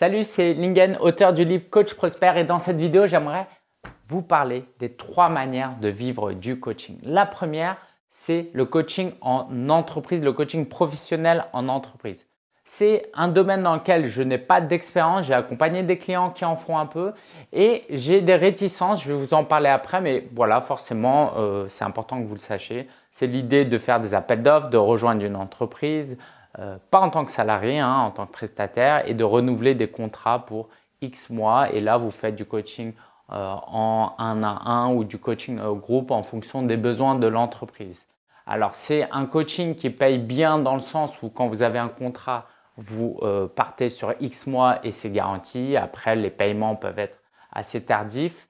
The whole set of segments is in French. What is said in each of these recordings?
Salut, c'est Lingen, auteur du livre Coach Prosper et dans cette vidéo, j'aimerais vous parler des trois manières de vivre du coaching. La première, c'est le coaching en entreprise, le coaching professionnel en entreprise. C'est un domaine dans lequel je n'ai pas d'expérience, j'ai accompagné des clients qui en font un peu et j'ai des réticences, je vais vous en parler après, mais voilà, forcément, euh, c'est important que vous le sachiez. C'est l'idée de faire des appels d'offres, de rejoindre une entreprise, euh, pas en tant que salarié, hein, en tant que prestataire et de renouveler des contrats pour X mois. Et là, vous faites du coaching euh, en un à un ou du coaching au groupe en fonction des besoins de l'entreprise. Alors, c'est un coaching qui paye bien dans le sens où quand vous avez un contrat, vous euh, partez sur X mois et c'est garanti. Après, les paiements peuvent être assez tardifs.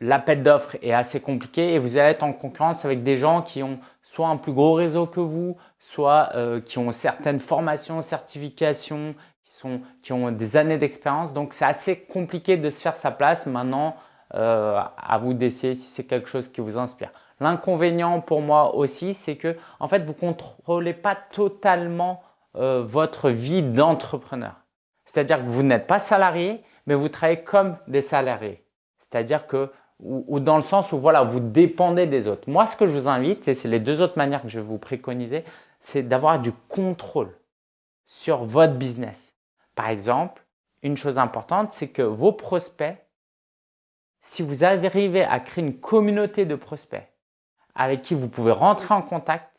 L'appel d'offres est assez compliqué et vous allez être en concurrence avec des gens qui ont soit un plus gros réseau que vous, soit euh, qui ont certaines formations, certifications, qui, sont, qui ont des années d'expérience. Donc, c'est assez compliqué de se faire sa place. Maintenant, euh, à vous d'essayer si c'est quelque chose qui vous inspire. L'inconvénient pour moi aussi, c'est que en fait, vous contrôlez pas totalement euh, votre vie d'entrepreneur. C'est-à-dire que vous n'êtes pas salarié, mais vous travaillez comme des salariés. C'est-à-dire que ou, dans le sens où voilà, vous dépendez des autres. Moi, ce que je vous invite, et c'est les deux autres manières que je vais vous préconiser, c'est d'avoir du contrôle sur votre business. Par exemple, une chose importante, c'est que vos prospects, si vous arrivez à créer une communauté de prospects avec qui vous pouvez rentrer en contact,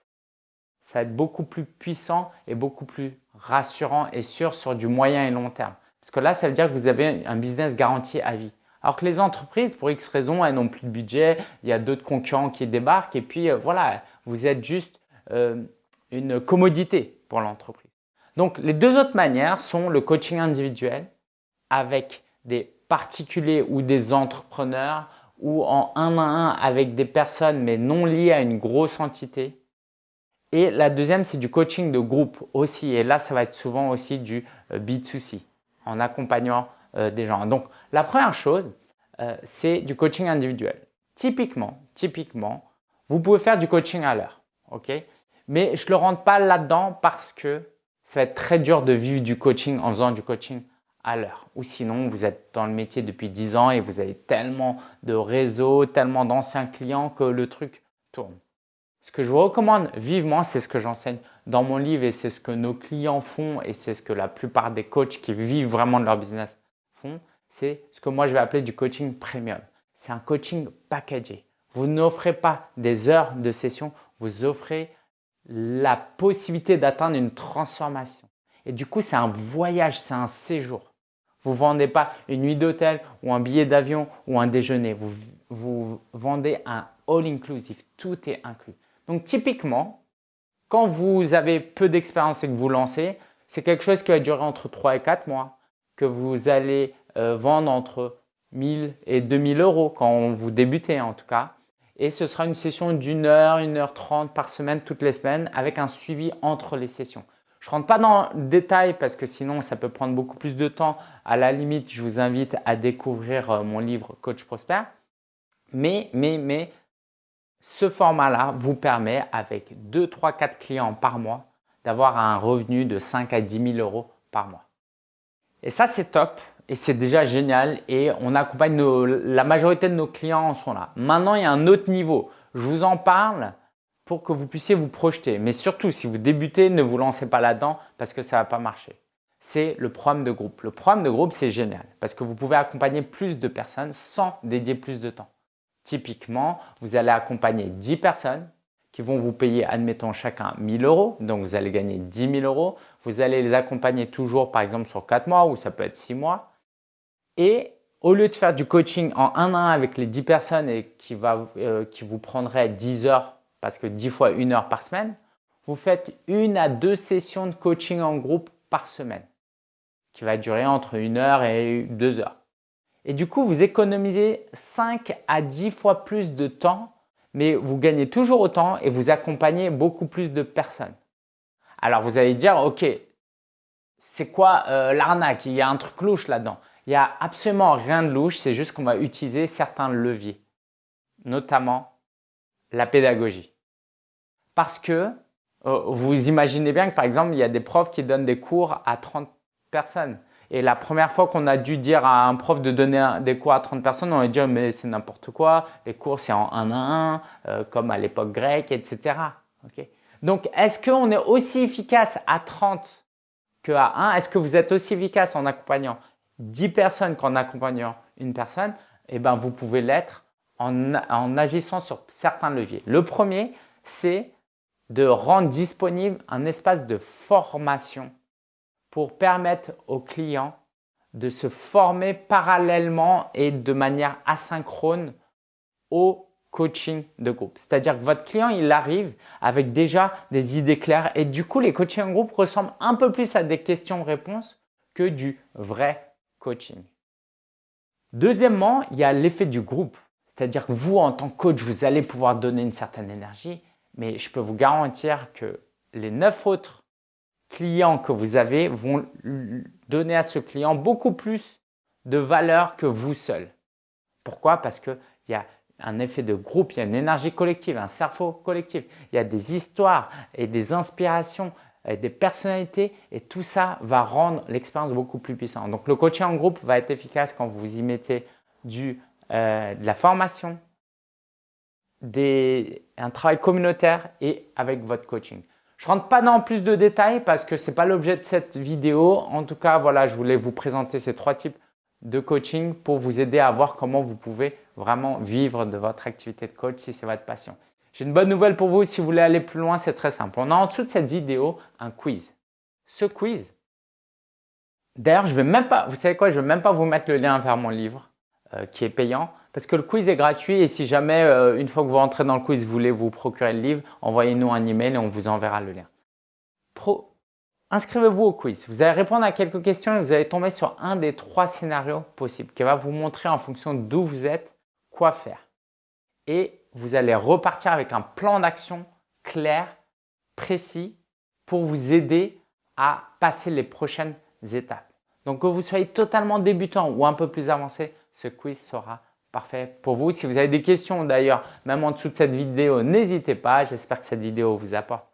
ça va être beaucoup plus puissant et beaucoup plus rassurant et sûr sur du moyen et long terme. Parce que là, ça veut dire que vous avez un business garanti à vie. Alors que les entreprises, pour X raisons, elles n'ont plus de budget, il y a d'autres concurrents qui débarquent et puis euh, voilà, vous êtes juste euh, une commodité pour l'entreprise. Donc, les deux autres manières sont le coaching individuel avec des particuliers ou des entrepreneurs ou en un à un avec des personnes mais non liées à une grosse entité. Et la deuxième, c'est du coaching de groupe aussi. Et là, ça va être souvent aussi du euh, B2C en accompagnant euh, des gens. Donc, la première chose, euh, c'est du coaching individuel. Typiquement, typiquement, vous pouvez faire du coaching à l'heure, ok? Mais je ne le rentre pas là-dedans parce que ça va être très dur de vivre du coaching en faisant du coaching à l'heure. Ou sinon, vous êtes dans le métier depuis 10 ans et vous avez tellement de réseaux, tellement d'anciens clients que le truc tourne. Ce que je vous recommande vivement, c'est ce que j'enseigne dans mon livre et c'est ce que nos clients font et c'est ce que la plupart des coachs qui vivent vraiment de leur business c'est ce que moi je vais appeler du coaching premium. C'est un coaching packagé. Vous n'offrez pas des heures de session, vous offrez la possibilité d'atteindre une transformation. Et du coup, c'est un voyage, c'est un séjour. Vous ne vendez pas une nuit d'hôtel ou un billet d'avion ou un déjeuner. Vous, vous vendez un all-inclusive. Tout est inclus. Donc typiquement, quand vous avez peu d'expérience et que vous lancez, c'est quelque chose qui va durer entre 3 et 4 mois que vous allez euh, vendre entre 1000 et 2000 euros quand vous débutez en tout cas. Et ce sera une session d'une heure, une heure trente par semaine, toutes les semaines, avec un suivi entre les sessions. Je rentre pas dans le détail parce que sinon ça peut prendre beaucoup plus de temps. À la limite, je vous invite à découvrir euh, mon livre Coach Prosper. Mais, mais, mais, ce format-là vous permet avec 2, 3, 4 clients par mois d'avoir un revenu de 5 à 10 000 euros par mois. Et ça, c'est top et c'est déjà génial et on accompagne la majorité de nos clients en sont là. Maintenant, il y a un autre niveau. Je vous en parle pour que vous puissiez vous projeter. Mais surtout, si vous débutez, ne vous lancez pas là-dedans parce que ça ne va pas marcher. C'est le programme de groupe. Le programme de groupe, c'est génial parce que vous pouvez accompagner plus de personnes sans dédier plus de temps. Typiquement, vous allez accompagner 10 personnes qui vont vous payer, admettons, chacun 1000 euros. Donc, vous allez gagner 10 000 euros. Vous allez les accompagner toujours, par exemple, sur 4 mois ou ça peut être 6 mois. Et au lieu de faire du coaching en 1 à 1 avec les 10 personnes et qui, va, euh, qui vous prendrait 10 heures, parce que 10 fois 1 heure par semaine, vous faites une à deux sessions de coaching en groupe par semaine, qui va durer entre 1 heure et 2 heures. Et du coup, vous économisez 5 à 10 fois plus de temps mais vous gagnez toujours autant et vous accompagnez beaucoup plus de personnes. Alors vous allez dire, ok, c'est quoi euh, l'arnaque? Il y a un truc louche là-dedans. Il n'y a absolument rien de louche, c'est juste qu'on va utiliser certains leviers, notamment la pédagogie. Parce que euh, vous imaginez bien que par exemple, il y a des profs qui donnent des cours à 30 personnes. Et la première fois qu'on a dû dire à un prof de donner des cours à 30 personnes, on a dit mais c'est n'importe quoi, les cours c'est en 1 à 1, comme à l'époque grecque, etc. Donc, est-ce qu'on est aussi efficace à 30 qu'à 1 Est-ce que vous êtes aussi efficace en accompagnant 10 personnes qu'en accompagnant une personne? Eh bien, vous pouvez l'être en, en agissant sur certains leviers. Le premier, c'est de rendre disponible un espace de formation pour permettre aux clients de se former parallèlement et de manière asynchrone au coaching de groupe. C'est-à-dire que votre client, il arrive avec déjà des idées claires et du coup, les coachings en groupe ressemblent un peu plus à des questions-réponses que du vrai coaching. Deuxièmement, il y a l'effet du groupe. C'est-à-dire que vous, en tant que coach, vous allez pouvoir donner une certaine énergie, mais je peux vous garantir que les neuf autres clients que vous avez vont donner à ce client beaucoup plus de valeur que vous seul. Pourquoi? Parce qu'il y a un effet de groupe, il y a une énergie collective, un cerveau collectif, il y a des histoires et des inspirations, et des personnalités et tout ça va rendre l'expérience beaucoup plus puissante. Donc le coaching en groupe va être efficace quand vous y mettez du, euh, de la formation, des, un travail communautaire et avec votre coaching. Je rentre pas dans plus de détails parce que ce n'est pas l'objet de cette vidéo. En tout cas, voilà, je voulais vous présenter ces trois types de coaching pour vous aider à voir comment vous pouvez vraiment vivre de votre activité de coach si c'est votre passion. J'ai une bonne nouvelle pour vous. Si vous voulez aller plus loin, c'est très simple. On a en dessous de cette vidéo un quiz. Ce quiz, d'ailleurs, je vais même pas, vous savez quoi, je vais même pas vous mettre le lien vers mon livre euh, qui est payant parce que le quiz est gratuit et si jamais, euh, une fois que vous rentrez dans le quiz, vous voulez vous procurer le livre, envoyez-nous un email et on vous enverra le lien. Inscrivez-vous au quiz. Vous allez répondre à quelques questions et vous allez tomber sur un des trois scénarios possibles qui va vous montrer en fonction d'où vous êtes quoi faire. Et vous allez repartir avec un plan d'action clair, précis pour vous aider à passer les prochaines étapes. Donc que vous soyez totalement débutant ou un peu plus avancé, ce quiz sera parfait pour vous. Si vous avez des questions d'ailleurs, même en dessous de cette vidéo, n'hésitez pas. J'espère que cette vidéo vous apporte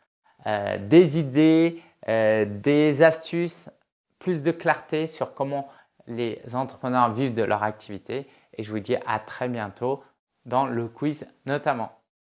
euh, des idées, euh, des astuces, plus de clarté sur comment les entrepreneurs vivent de leur activité. Et je vous dis à très bientôt dans le quiz notamment.